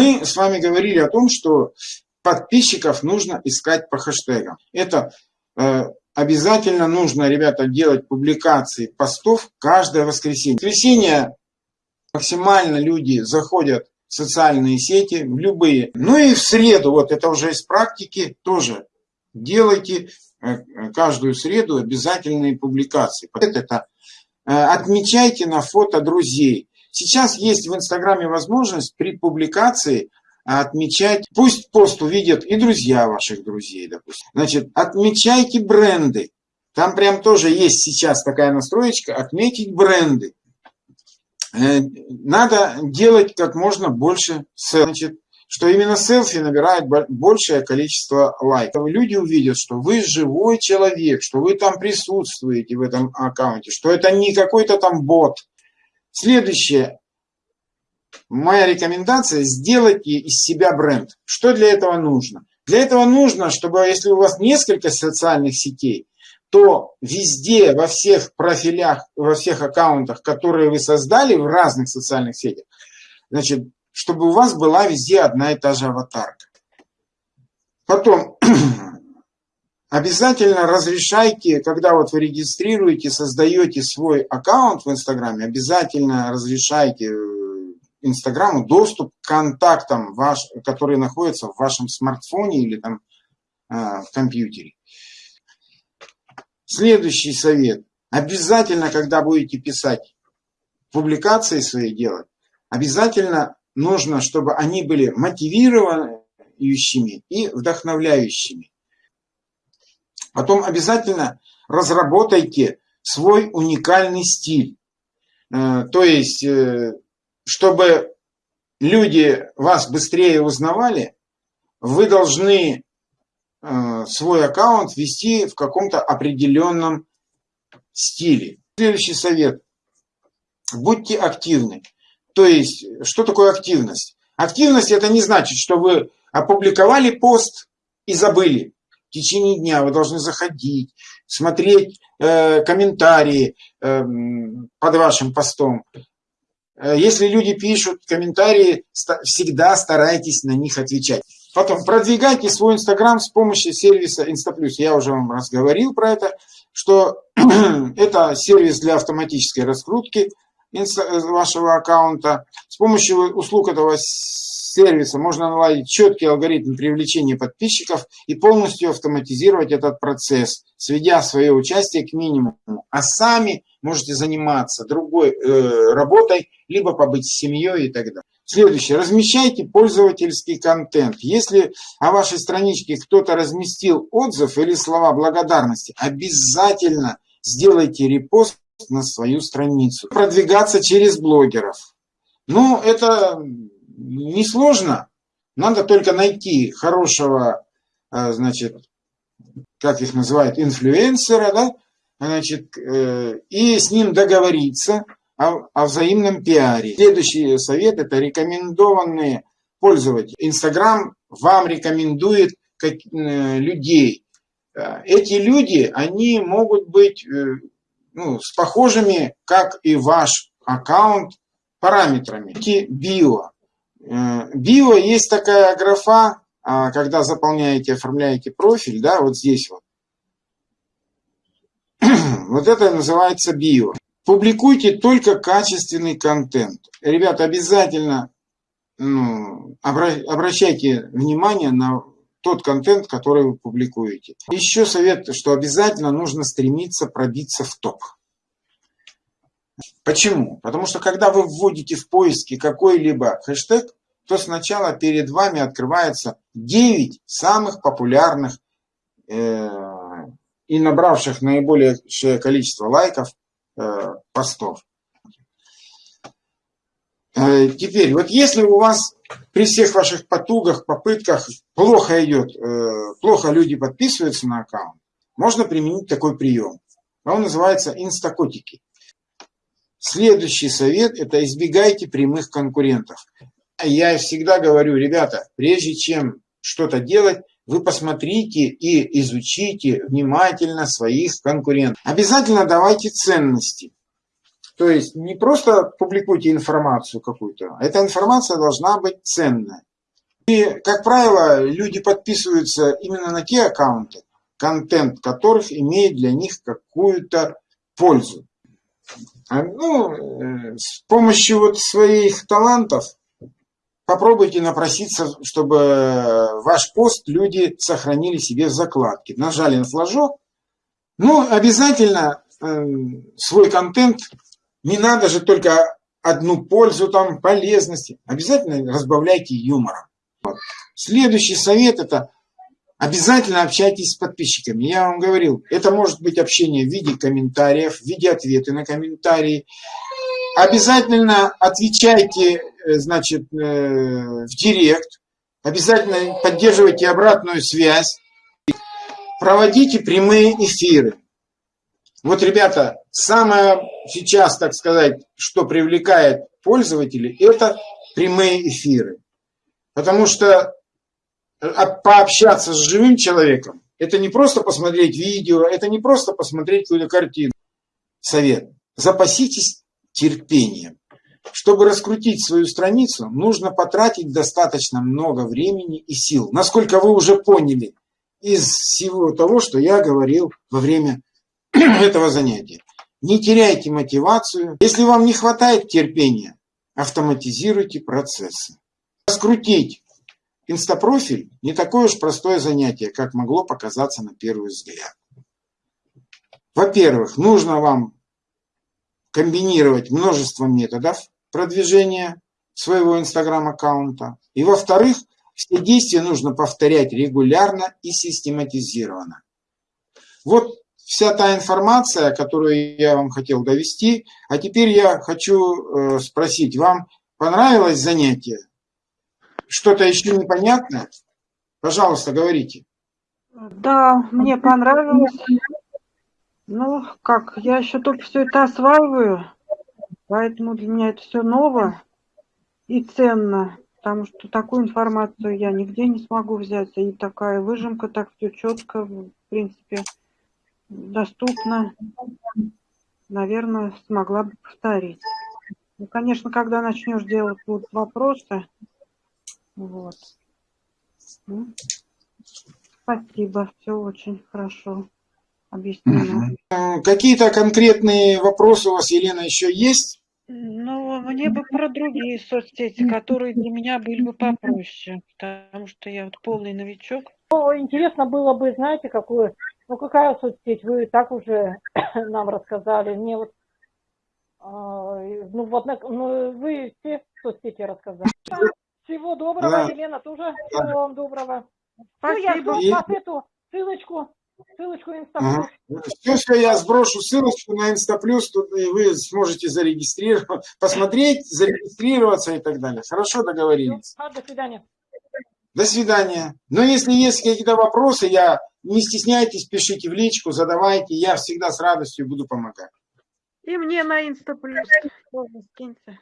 Мы с вами говорили о том, что подписчиков нужно искать по хэштегам. Это э, обязательно нужно, ребята, делать публикации постов каждое воскресенье. В воскресенье максимально люди заходят в социальные сети, в любые. Ну и в среду, вот это уже из практики, тоже делайте э, каждую среду обязательные публикации. Это э, отмечайте на фото друзей. Сейчас есть в Инстаграме возможность при публикации отмечать, пусть пост увидят и друзья ваших друзей, допустим. Значит, отмечайте бренды. Там прям тоже есть сейчас такая настроечка, отметить бренды. Э, надо делать как можно больше значит, что именно селфи набирает большее количество лайков. Люди увидят, что вы живой человек, что вы там присутствуете в этом аккаунте, что это не какой-то там бот. Следующее. Моя рекомендация – сделайте из себя бренд. Что для этого нужно? Для этого нужно, чтобы если у вас несколько социальных сетей, то везде, во всех профилях, во всех аккаунтах, которые вы создали в разных социальных сетях, значит, чтобы у вас была везде одна и та же аватарка. Потом, обязательно разрешайте, когда вот вы регистрируете, создаете свой аккаунт в Инстаграме, обязательно разрешайте э, Инстаграму доступ к контактам, ваш, которые находятся в вашем смартфоне или там э, в компьютере. Следующий совет. Обязательно, когда будете писать публикации свои делать, обязательно нужно, чтобы они были мотивирующими и вдохновляющими. Потом обязательно разработайте свой уникальный стиль. Э, то есть, э, чтобы люди вас быстрее узнавали, вы должны Э, свой аккаунт вести в каком-то определенном стиле. Следующий совет. Будьте активны. То есть, что такое активность? Активность это не значит, что вы опубликовали пост и забыли. В течение дня вы должны заходить, смотреть э, комментарии э, под вашим постом. Э, если люди пишут комментарии, всегда старайтесь на них отвечать. Потом продвигайте свой Инстаграм с помощью сервиса Instaplus. Я уже вам разговорил про это, что это сервис для автоматической раскрутки вашего аккаунта. С помощью услуг этого сервиса можно наладить четкий алгоритм привлечения подписчиков и полностью автоматизировать этот процесс, сведя свое участие к минимуму. А сами можете заниматься другой э, работой, либо побыть с семьей и так далее. Следующее. Размещайте пользовательский контент. Если о вашей страничке кто-то разместил отзыв или слова благодарности, обязательно сделайте репост на свою страницу. Продвигаться через блогеров. Ну, это несложно. Надо только найти хорошего, э, значит, как их называют, инфлюенсера, да, значит, э, и с ним договориться – о, о взаимном пиаре. Следующий совет – это рекомендованные пользователи. Инстаграм вам рекомендует как, э, людей. Эти люди, они могут быть ну, с похожими, как и ваш аккаунт, параметрами. Био. Э, био есть такая графа, а, когда заполняете, оформляете профиль, да, вот здесь вот. Вот это называется био. Публикуйте только качественный контент. Ребята, обязательно ну, обращайте внимание на тот контент, который вы публикуете. Еще совет, что обязательно нужно стремиться пробиться в топ. Почему? Потому что когда вы вводите в поиске какой-либо хэштег, то сначала перед вами открывается 9 самых популярных э, и набравших наибольшее количество лайков Э, постов. Э, теперь, вот если у вас при всех ваших потугах, попытках плохо идет, э, плохо люди подписываются на аккаунт, можно применить такой прием. Он называется инстакотики. Следующий совет – это избегайте прямых конкурентов. Я всегда говорю, ребята, прежде чем что-то делать, вы посмотрите и изучите внимательно своих конкурентов. Обязательно давайте ценности. То есть не просто публикуйте информацию какую-то, эта информация должна быть ценная. И, как правило, люди подписываются именно на те аккаунты, контент которых имеет для них какую-то пользу. А, ну, э, с помощью вот своих талантов попробуйте напроситься, чтобы ваш пост люди сохранили себе в закладке. Нажали на флажок. Ну, обязательно э, свой контент, не надо же только одну пользу, там, полезности. Обязательно разбавляйте юмором. Следующий совет – это обязательно общайтесь с подписчиками. Я вам говорил, это может быть общение в виде комментариев, в виде ответы на комментарии. Обязательно отвечайте, э, значит, э, в директ. Обязательно поддерживайте обратную связь. Проводите прямые эфиры. Вот, ребята, самое сейчас, так сказать, что привлекает пользователей, это прямые эфиры. Потому что пообщаться с живым человеком, это не просто посмотреть видео, это не просто посмотреть какую-то картину. Совет. Запаситесь терпением. Чтобы раскрутить свою страницу, нужно потратить достаточно много времени и сил. Насколько вы уже поняли из всего того, что я говорил во время этого занятия. Не теряйте мотивацию. Если вам не хватает терпения, автоматизируйте процессы. Раскрутить инстапрофиль не такое уж простое занятие, как могло показаться на первый взгляд. Во-первых, нужно вам комбинировать множество методов продвижения своего инстаграм-аккаунта. И во-вторых, все действия нужно повторять регулярно и систематизированно. Вот вся та информация, которую я вам хотел довести. А теперь я хочу э, спросить, вам понравилось занятие? Что-то еще непонятно? Пожалуйста, говорите. Да, мне понравилось. Ну, как, я еще только все это осваиваю, поэтому для меня это все ново и ценно, потому что такую информацию я нигде не смогу взять, и такая выжимка, так все четко, в принципе, доступно, наверное, смогла бы повторить. Ну, конечно, когда начнешь делать будут вопросы. Вот. Ну, спасибо, все очень хорошо объяснено. Какие-то конкретные вопросы у вас, Елена, еще есть? Ну, мне бы про другие соцсети, которые для меня были бы попроще, потому что я вот полный новичок. Ну, интересно было бы, знаете, какую ну, какая соцсеть? Вы так уже нам рассказали. Мне вот, э, ну, вот, ну, вы все соцсети рассказали. Всего доброго, да. Елена, тоже всего вам доброго. Спасибо. Все, я жду вас эту ссылочку, ссылочку Инстаплюс. Ага. Все, что я сброшу ссылочку на Инстаплюс, тут и вы сможете зарегистрировать, посмотреть, зарегистрироваться и так далее. Хорошо договорились. Все, до свидания. До свидания. Но если есть какие-то вопросы, я не стесняйтесь, пишите в личку, задавайте, я всегда с радостью буду помогать. И мне на Инста плюс тоже скиньте.